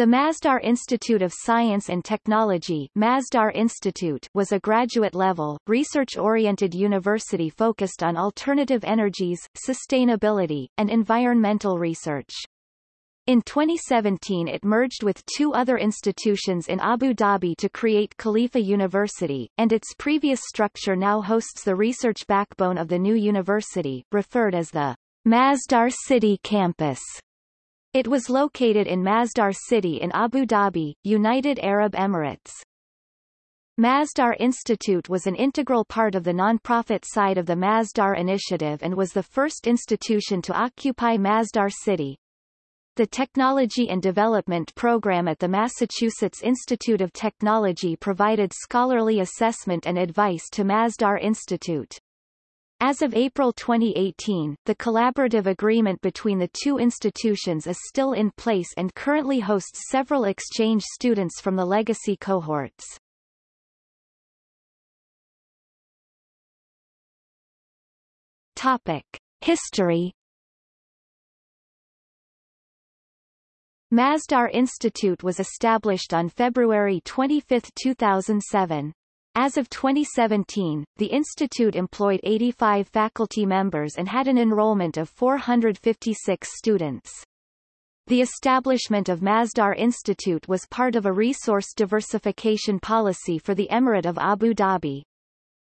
The Masdar Institute of Science and Technology Masdar Institute was a graduate-level, research-oriented university focused on alternative energies, sustainability, and environmental research. In 2017 it merged with two other institutions in Abu Dhabi to create Khalifa University, and its previous structure now hosts the research backbone of the new university, referred as the Masdar City Campus. It was located in Masdar City in Abu Dhabi, United Arab Emirates. Masdar Institute was an integral part of the non-profit side of the Masdar Initiative and was the first institution to occupy Masdar City. The Technology and Development Program at the Massachusetts Institute of Technology provided scholarly assessment and advice to Masdar Institute. As of April 2018, the collaborative agreement between the two institutions is still in place and currently hosts several exchange students from the legacy cohorts. Topic. History Masdar Institute was established on February 25, 2007. As of 2017, the institute employed 85 faculty members and had an enrollment of 456 students. The establishment of Masdar Institute was part of a resource diversification policy for the Emirate of Abu Dhabi.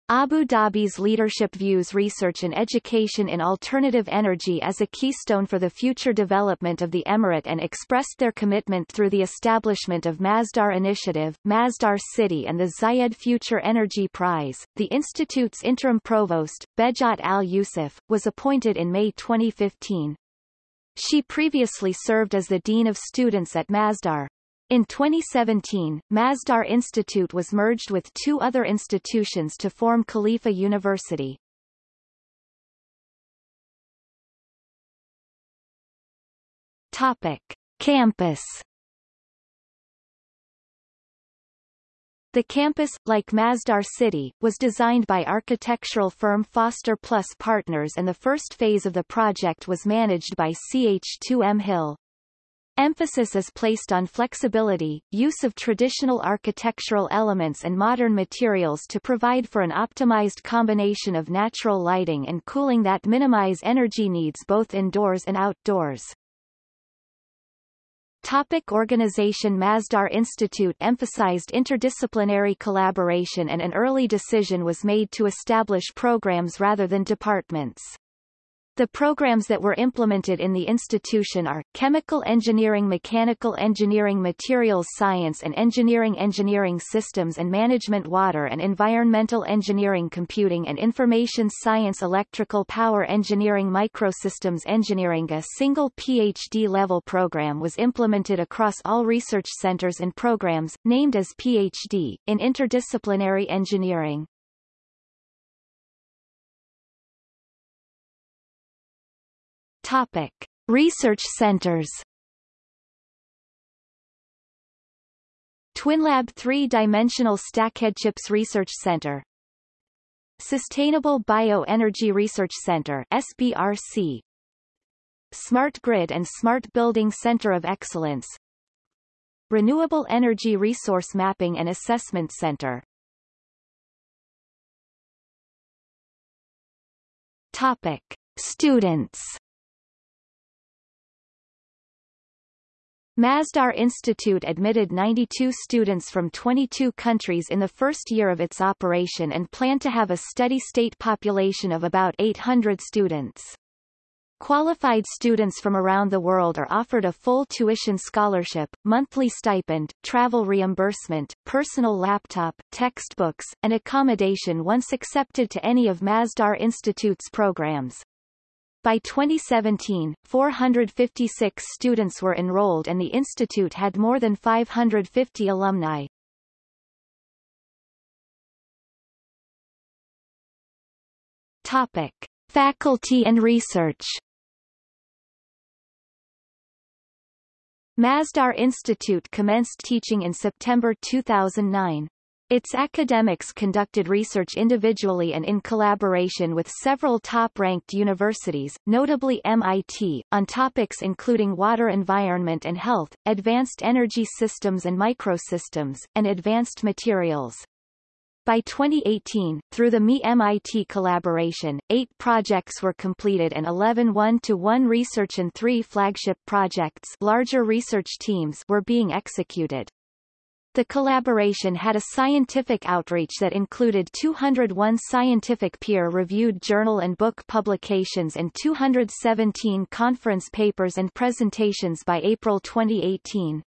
Abu Dhabi's leadership views research and education in alternative energy as a keystone for the future development of the emirate and expressed their commitment through the establishment of Masdar Initiative, Masdar City and the Zayed Future Energy Prize. The institute's interim provost, Behjat Al-Yusuf, was appointed in May 2015. She previously served as the Dean of Students at Masdar. In 2017, Masdar Institute was merged with two other institutions to form Khalifa University. Topic. Campus The campus, like Masdar City, was designed by architectural firm Foster Plus Partners and the first phase of the project was managed by CH2M Hill. Emphasis is placed on flexibility, use of traditional architectural elements and modern materials to provide for an optimized combination of natural lighting and cooling that minimize energy needs both indoors and outdoors. Topic organization Masdar Institute emphasized interdisciplinary collaboration and an early decision was made to establish programs rather than departments. The programs that were implemented in the institution are, Chemical Engineering Mechanical Engineering Materials Science and Engineering Engineering Systems and Management Water and Environmental Engineering Computing and Information Science Electrical Power Engineering Microsystems Engineering A single PhD-level program was implemented across all research centers and programs, named as PhD, in interdisciplinary engineering. Topic. Research centers TwinLab Three-Dimensional Stacked-Chips Research Center Sustainable Bioenergy Research Center SBRC Smart Grid and Smart Building Center of Excellence Renewable Energy Resource Mapping and Assessment Center Topic. Students Masdar Institute admitted 92 students from 22 countries in the first year of its operation and planned to have a steady-state population of about 800 students. Qualified students from around the world are offered a full tuition scholarship, monthly stipend, travel reimbursement, personal laptop, textbooks, and accommodation once accepted to any of Masdar Institute's programs. By 2017, 456 students were enrolled and the institute had more than 550 alumni. Topic. Faculty and research Masdar Institute commenced teaching in September 2009. Its academics conducted research individually and in collaboration with several top-ranked universities, notably MIT, on topics including water environment and health, advanced energy systems and microsystems, and advanced materials. By 2018, through the MI-MIT collaboration, eight projects were completed and 11 one-to-one research and three flagship projects larger research teams were being executed. The collaboration had a scientific outreach that included 201 scientific peer-reviewed journal and book publications and 217 conference papers and presentations by April 2018.